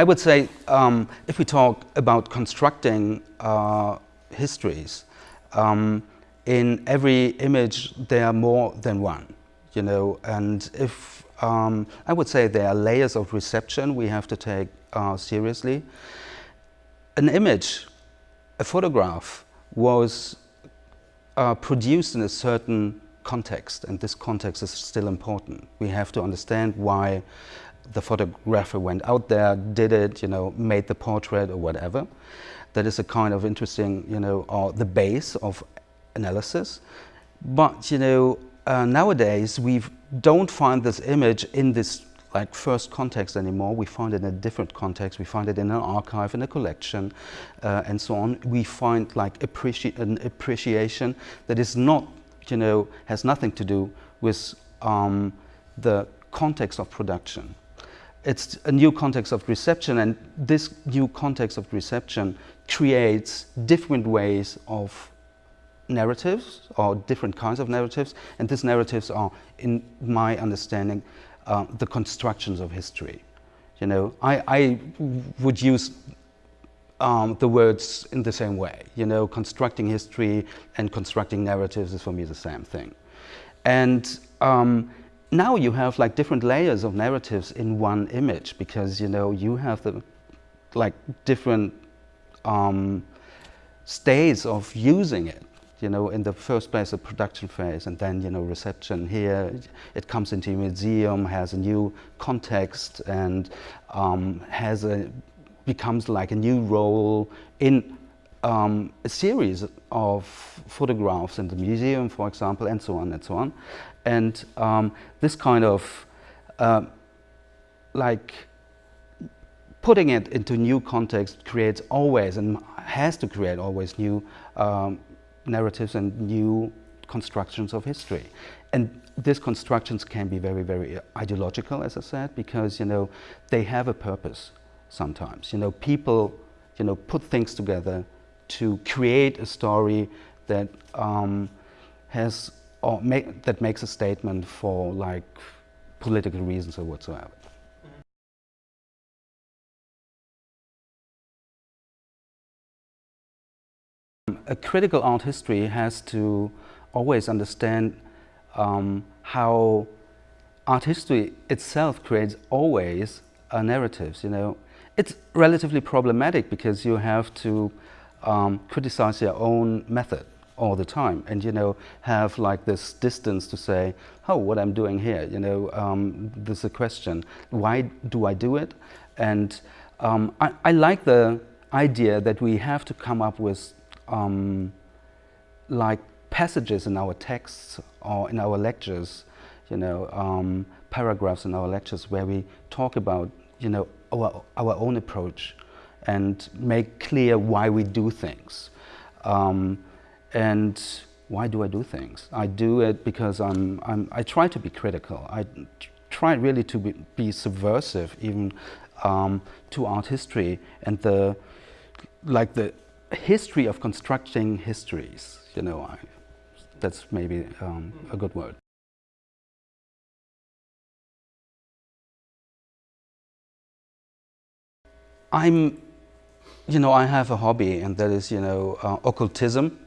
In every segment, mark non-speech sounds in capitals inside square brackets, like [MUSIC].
I would say um, if we talk about constructing uh, histories, um, in every image there are more than one, you know, and if um, I would say there are layers of reception we have to take uh, seriously. An image, a photograph, was uh, produced in a certain context, and this context is still important. We have to understand why the photographer went out there, did it, you know, made the portrait or whatever. That is a kind of interesting, you know, or the base of analysis. But, you know, uh, nowadays we don't find this image in this like first context anymore. We find it in a different context. We find it in an archive, in a collection, uh, and so on. We find like appreci an appreciation that is not, you know, has nothing to do with um, the context of production. It's a new context of reception, and this new context of reception creates different ways of narratives or different kinds of narratives and these narratives are in my understanding uh, the constructions of history. You know I, I would use um, the words in the same way you know constructing history and constructing narratives is for me the same thing. And um, now you have like different layers of narratives in one image because you know you have the like different um, states of using it you know, in the first place, the production phase, and then, you know, reception here. It comes into a museum, has a new context, and um, has a becomes like a new role in um, a series of photographs in the museum, for example, and so on and so on. And um, this kind of uh, like putting it into new context creates always and has to create always new um, narratives and new constructions of history. And these constructions can be very, very ideological, as I said, because, you know, they have a purpose sometimes. You know, people, you know, put things together to create a story that um, has, or make, that makes a statement for, like, political reasons or whatsoever. A critical art history has to always understand um, how art history itself creates always narratives, you know. It's relatively problematic because you have to um, criticize their own method all the time and, you know, have like this distance to say, oh, what I'm doing here, you know, um, this is a question. Why do I do it? And um, I, I like the idea that we have to come up with um, like passages in our texts or in our lectures, you know, um, paragraphs in our lectures where we talk about, you know, our, our own approach and make clear why we do things. Um, and why do I do things? I do it because I'm, I'm, i try to be critical. I try really to be, be subversive even um, to art history and the, like the history of constructing histories, you know, I, that's maybe um, a good word. I'm, you know, I have a hobby and that is, you know, uh, occultism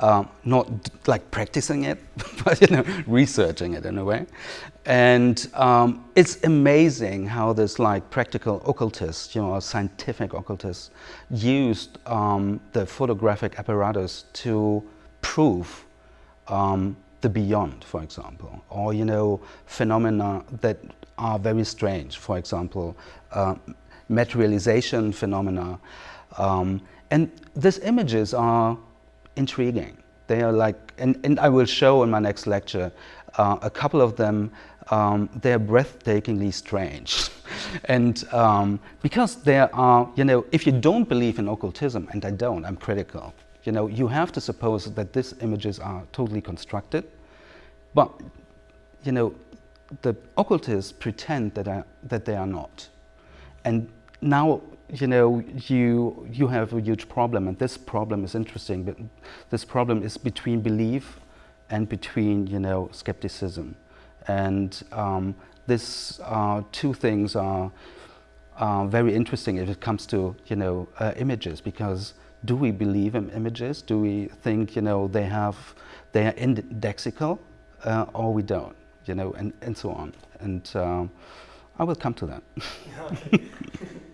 um, not like practicing it, [LAUGHS] but you know, researching it in a way. And um, it's amazing how this like practical occultists, you know, scientific occultists, used um, the photographic apparatus to prove um, the beyond, for example, or you know, phenomena that are very strange. For example, uh, materialization phenomena, um, and these images are intriguing. They are like, and, and I will show in my next lecture, uh, a couple of them, um, they're breathtakingly strange. [LAUGHS] and um, because there are, you know, if you don't believe in occultism, and I don't, I'm critical, you know, you have to suppose that these images are totally constructed. But, you know, the occultists pretend that, I, that they are not. And now you know, you, you have a huge problem, and this problem is interesting, but this problem is between belief and between, you know, skepticism. And um, this uh, two things are uh, very interesting if it comes to you know uh, images because do we believe in images? Do we think you know they have they are indexical uh, or we don't? You know, and, and so on. And um, I will come to that. [LAUGHS]